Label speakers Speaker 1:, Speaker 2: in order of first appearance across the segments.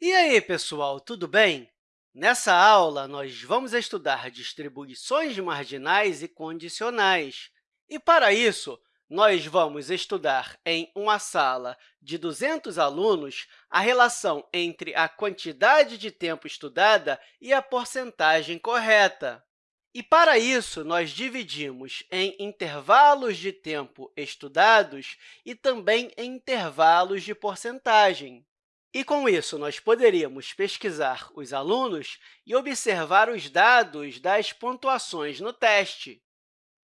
Speaker 1: E aí, pessoal, tudo bem? Nessa aula, nós vamos estudar distribuições marginais e condicionais. E, para isso, nós vamos estudar em uma sala de 200 alunos a relação entre a quantidade de tempo estudada e a porcentagem correta. E, para isso, nós dividimos em intervalos de tempo estudados e também em intervalos de porcentagem. E, com isso, nós poderíamos pesquisar os alunos e observar os dados das pontuações no teste.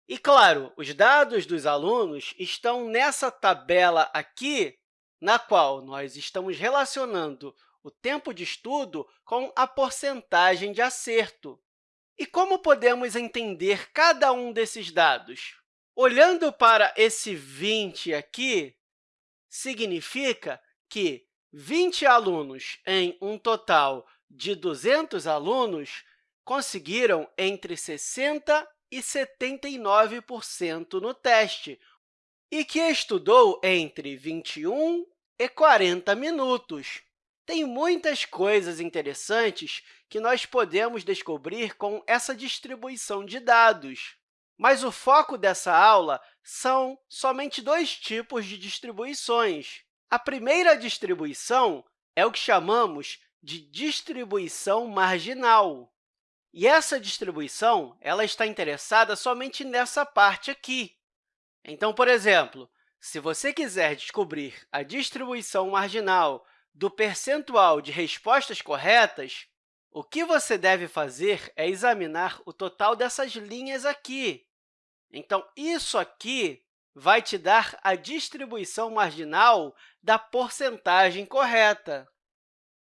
Speaker 1: E, claro, os dados dos alunos estão nessa tabela aqui, na qual nós estamos relacionando o tempo de estudo com a porcentagem de acerto. E como podemos entender cada um desses dados? Olhando para esse 20 aqui, significa que 20 alunos em um total de 200 alunos conseguiram entre 60% e 79% no teste, e que estudou entre 21 e 40 minutos. Tem muitas coisas interessantes que nós podemos descobrir com essa distribuição de dados. Mas o foco dessa aula são somente dois tipos de distribuições. A primeira distribuição é o que chamamos de distribuição marginal. E essa distribuição ela está interessada somente nessa parte aqui. Então, por exemplo, se você quiser descobrir a distribuição marginal do percentual de respostas corretas, o que você deve fazer é examinar o total dessas linhas aqui. Então, isso aqui vai te dar a distribuição marginal da porcentagem correta.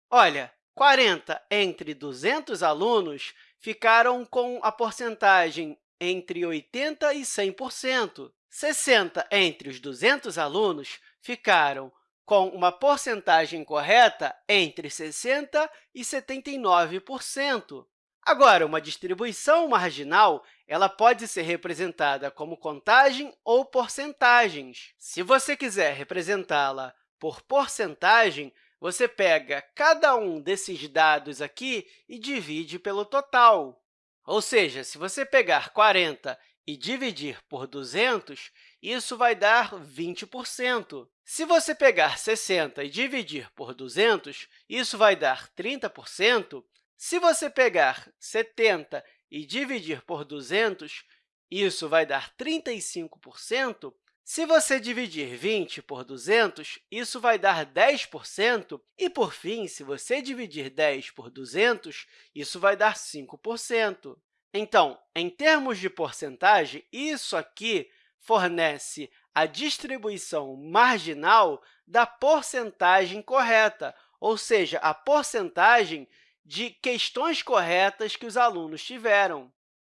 Speaker 1: Olha, 40 entre 200 alunos ficaram com a porcentagem entre 80% e 100%. 60 entre os 200 alunos ficaram com uma porcentagem correta entre 60% e 79%. Agora, uma distribuição marginal ela pode ser representada como contagem ou porcentagens. Se você quiser representá-la por porcentagem, você pega cada um desses dados aqui e divide pelo total. Ou seja, se você pegar 40 e dividir por 200, isso vai dar 20%. Se você pegar 60 e dividir por 200, isso vai dar 30%. Se você pegar 70 e dividir por 200, isso vai dar 35%. Se você dividir 20 por 200, isso vai dar 10%. E, por fim, se você dividir 10 por 200, isso vai dar 5%. Então, em termos de porcentagem, isso aqui fornece a distribuição marginal da porcentagem correta, ou seja, a porcentagem de questões corretas que os alunos tiveram.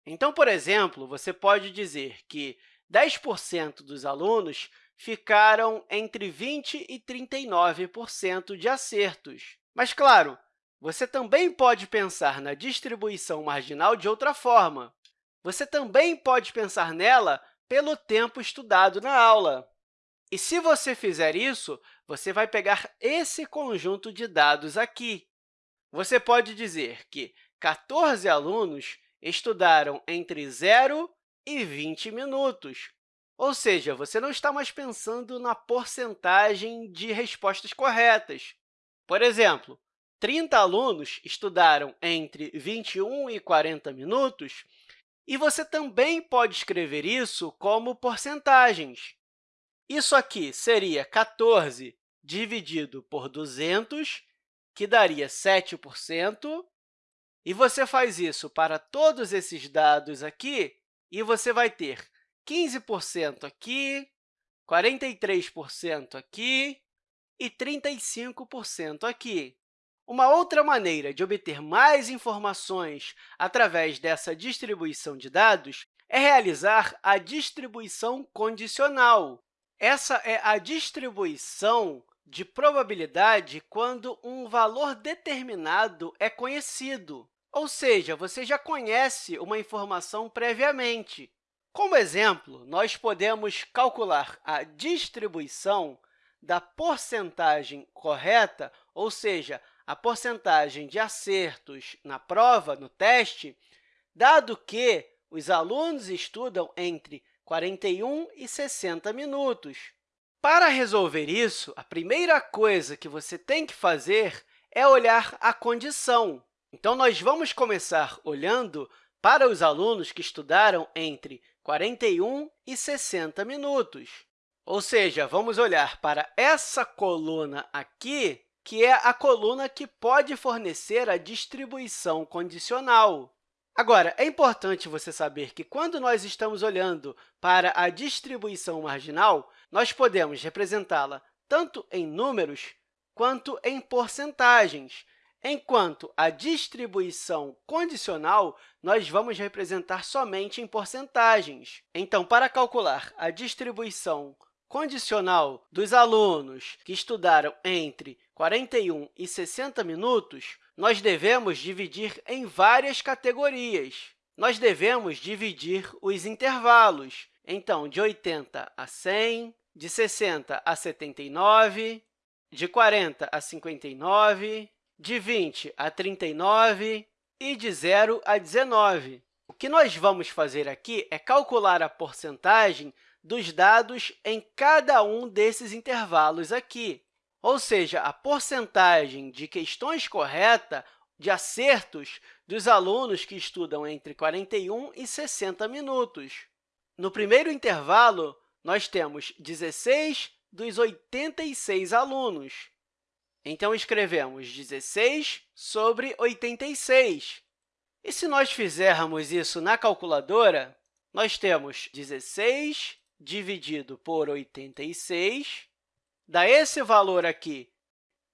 Speaker 1: Então, por exemplo, você pode dizer que 10% dos alunos ficaram entre 20% e 39% de acertos. Mas, claro, você também pode pensar na distribuição marginal de outra forma. Você também pode pensar nela pelo tempo estudado na aula. E, se você fizer isso, você vai pegar esse conjunto de dados aqui. Você pode dizer que 14 alunos estudaram entre 0 e 20 minutos. Ou seja, você não está mais pensando na porcentagem de respostas corretas. Por exemplo, 30 alunos estudaram entre 21 e 40 minutos, e você também pode escrever isso como porcentagens. Isso aqui seria 14 dividido por 200, que daria 7%, e você faz isso para todos esses dados aqui, e você vai ter 15% aqui, 43% aqui e 35% aqui. Uma outra maneira de obter mais informações através dessa distribuição de dados é realizar a distribuição condicional. Essa é a distribuição de probabilidade quando um valor determinado é conhecido, ou seja, você já conhece uma informação previamente. Como exemplo, nós podemos calcular a distribuição da porcentagem correta, ou seja, a porcentagem de acertos na prova, no teste, dado que os alunos estudam entre 41 e 60 minutos. Para resolver isso, a primeira coisa que você tem que fazer é olhar a condição. Então, nós vamos começar olhando para os alunos que estudaram entre 41 e 60 minutos. Ou seja, vamos olhar para essa coluna aqui, que é a coluna que pode fornecer a distribuição condicional. Agora, é importante você saber que, quando nós estamos olhando para a distribuição marginal, nós podemos representá-la tanto em números quanto em porcentagens, enquanto a distribuição condicional nós vamos representar somente em porcentagens. Então, para calcular a distribuição condicional dos alunos que estudaram entre 41 e 60 minutos, nós devemos dividir em várias categorias. Nós devemos dividir os intervalos, então, de 80 a 100, de 60 a 79, de 40 a 59, de 20 a 39 e de 0 a 19. O que nós vamos fazer aqui é calcular a porcentagem dos dados em cada um desses intervalos aqui. Ou seja, a porcentagem de questões corretas, de acertos, dos alunos que estudam entre 41 e 60 minutos. No primeiro intervalo, nós temos 16 dos 86 alunos. Então, escrevemos 16 sobre 86. E se nós fizermos isso na calculadora, nós temos 16 dividido por 86 dá esse valor aqui,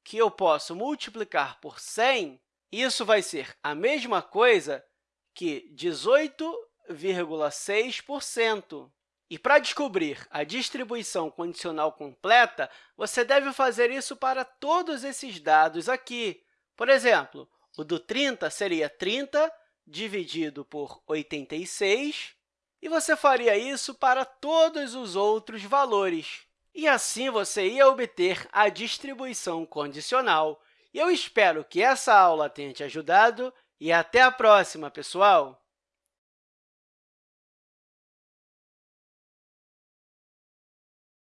Speaker 1: que eu posso multiplicar por 100, isso vai ser a mesma coisa que 18,6%. E para descobrir a distribuição condicional completa, você deve fazer isso para todos esses dados aqui. Por exemplo, o do 30 seria 30 dividido por 86, e você faria isso para todos os outros valores. E assim você ia obter a distribuição condicional. Eu espero que essa aula tenha te ajudado e até a próxima, pessoal!